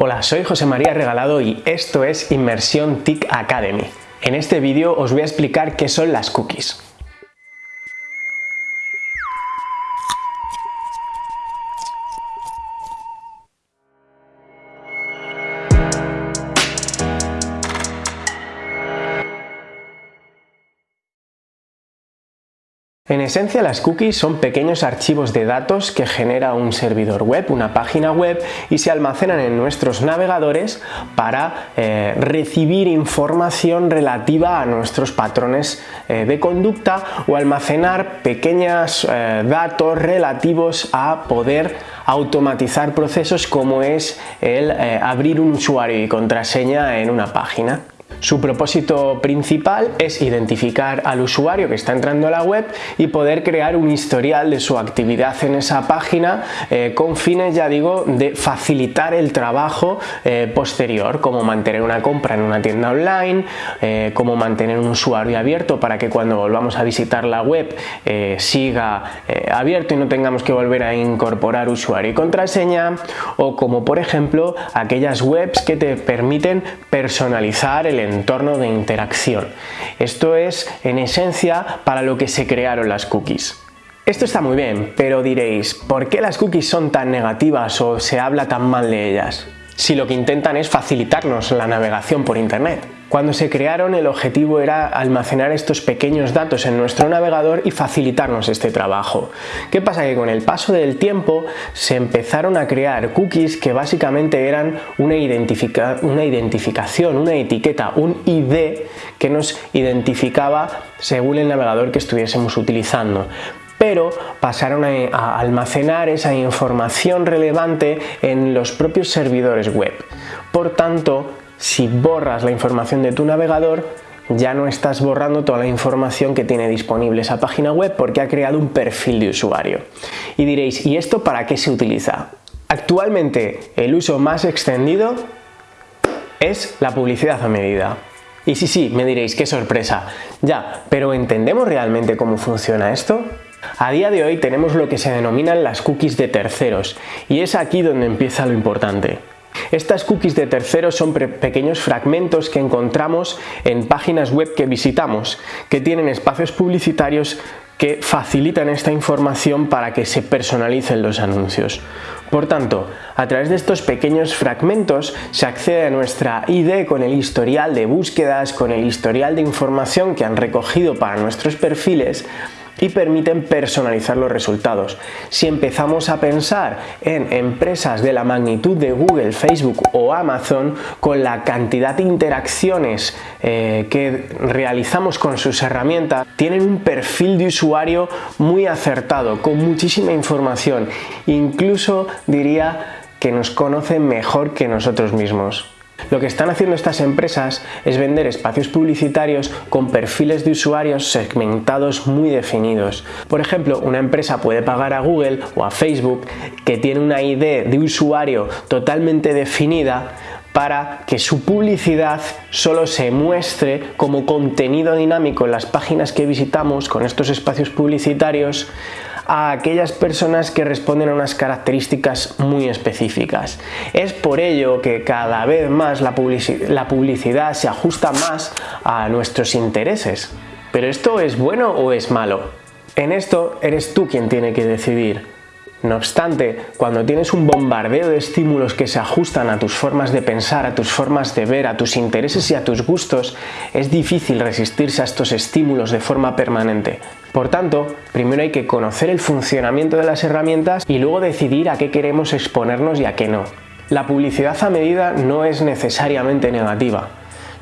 Hola, soy José María Regalado y esto es Inmersión TIC Academy. En este vídeo os voy a explicar qué son las cookies. En esencia las cookies son pequeños archivos de datos que genera un servidor web, una página web y se almacenan en nuestros navegadores para eh, recibir información relativa a nuestros patrones eh, de conducta o almacenar pequeños eh, datos relativos a poder automatizar procesos como es el abrir un usuario y contraseña en una página. Su propósito principal es identificar al usuario que está entrando a la web y poder crear un historial de su actividad en esa página eh, con fines, ya digo, de facilitar el trabajo eh, posterior, como mantener una compra en una tienda online, eh, como mantener un usuario abierto para que cuando volvamos a visitar la web siga abierto y no tengamos que volver a incorporar usuario y contraseña, o como por ejemplo aquellas webs que te permiten personalizar el entorno de interacción. Esto es, en esencia, para lo que se crearon las cookies. Esto está muy bien, pero diréis, ¿por qué las cookies son tan negativas o se habla tan mal de ellas? Si lo que intentan es facilitarnos la navegación por internet. Cuando se crearon el objetivo era almacenar estos pequeños datos en nuestro navegador y facilitarnos este trabajo. ¿Qué pasa? Que con el paso del tiempo se empezaron a crear cookies que básicamente eran una, una identificación, una etiqueta, un ID que nos identificaba según el navegador que estuviésemos utilizando pero pasaron a, almacenar esa información relevante en los propios servidores web. Por tanto, si borras la información de tu navegador, ya no estás borrando toda la información que tiene disponible esa página web porque ha creado un perfil de usuario. Y diréis, ¿y esto para qué se utiliza? Actualmente el uso más extendido es la publicidad a medida. Y sí, sí, me diréis, qué sorpresa. Ya, pero ¿entendemos realmente cómo funciona esto? A día de hoy tenemos lo que se denominan las cookies de terceros y es aquí donde empieza lo importante. Estas cookies de terceros son pequeños fragmentos que encontramos en páginas web que visitamos, que tienen espacios publicitarios que facilitan esta información para que se personalicen los anuncios. Por tanto, a través de estos pequeños fragmentos se accede a nuestra ID con el historial de búsquedas, con el historial de información que han recogido para nuestros perfiles y permiten personalizar los resultados. Si empezamos a pensar en empresas de la magnitud de Google, Facebook o Amazon, con la cantidad de interacciones eh, que realizamos con sus herramientas, tienen un perfil de usuario muy acertado, con muchísima información, incluso diría que nos conocen mejor que nosotros mismos. Lo que están haciendo estas empresas es vender espacios publicitarios con perfiles de usuarios segmentados muy definidos. Por ejemplo, una empresa puede pagar a Google o a Facebook que tiene una ID de usuario totalmente definida para que su publicidad solo se muestre como contenido dinámico en las páginas que visitamos con estos espacios publicitarios a aquellas personas que responden a unas características muy específicas. Es por ello que cada vez más la, publicidad se ajusta más a nuestros intereses. ¿Pero esto es bueno o es malo? En esto eres tú quien tiene que decidir. No obstante, cuando tienes un bombardeo de estímulos que se ajustan a tus formas de pensar, a tus formas de ver, a tus intereses y a tus gustos, es difícil resistirse a estos estímulos de forma permanente. Por tanto, primero hay que conocer el funcionamiento de las herramientas y luego decidir a qué queremos exponernos y a qué no. La publicidad a medida no es necesariamente negativa.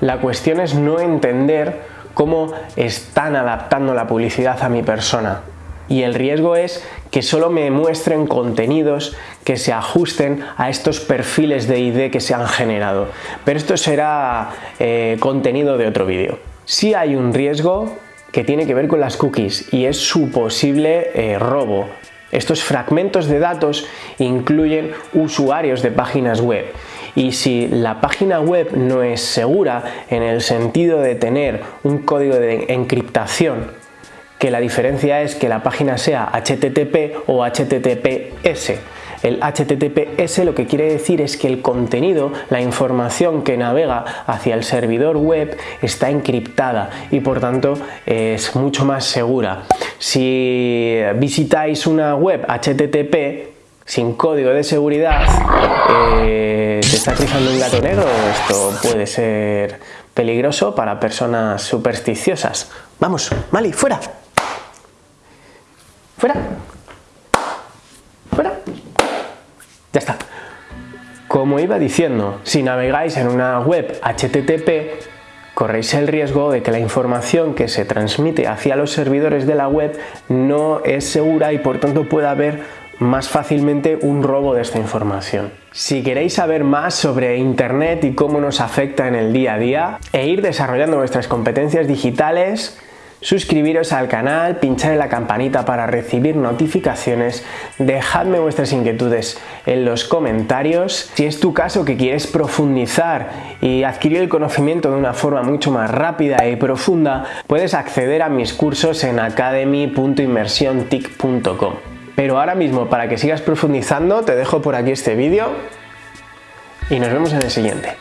La cuestión es no entender cómo están adaptando la publicidad a mi persona y el riesgo es que solo me muestren contenidos que se ajusten a estos perfiles de ID que se han generado. Pero esto será eh, contenido de otro vídeo. Si hay un riesgo que tiene que ver con las cookies y es su posible eh, robo. Estos fragmentos de datos incluyen usuarios de páginas web y si la página web no es segura en el sentido de tener un código de encriptación que la diferencia es que la página sea HTTP o HTTPS. El HTTPS lo que quiere decir es que el contenido, la información que navega hacia el servidor web está encriptada y por tanto es mucho más segura. Si visitáis una web HTTP sin código de seguridad, eh, te está cruzando un gato negro, esto puede ser peligroso para personas supersticiosas. Vamos, Mali, fuera. Fuera. Fuera. Ya está. Como iba diciendo, si navegáis en una web HTTP, corréis el riesgo de que la información que se transmite hacia los servidores de la web no es segura y por tanto pueda haber más fácilmente un robo de esta información. Si queréis saber más sobre Internet y cómo nos afecta en el día a día e ir desarrollando vuestras competencias digitales, suscribiros al canal, pinchar en la campanita para recibir notificaciones, dejadme vuestras inquietudes en los comentarios. Si es tu caso que quieres profundizar y adquirir el conocimiento de una forma mucho más rápida y profunda, puedes acceder a mis cursos en academy.inmersiontic.com. Pero ahora mismo, para que sigas profundizando, te dejo por aquí este vídeo y nos vemos en el siguiente.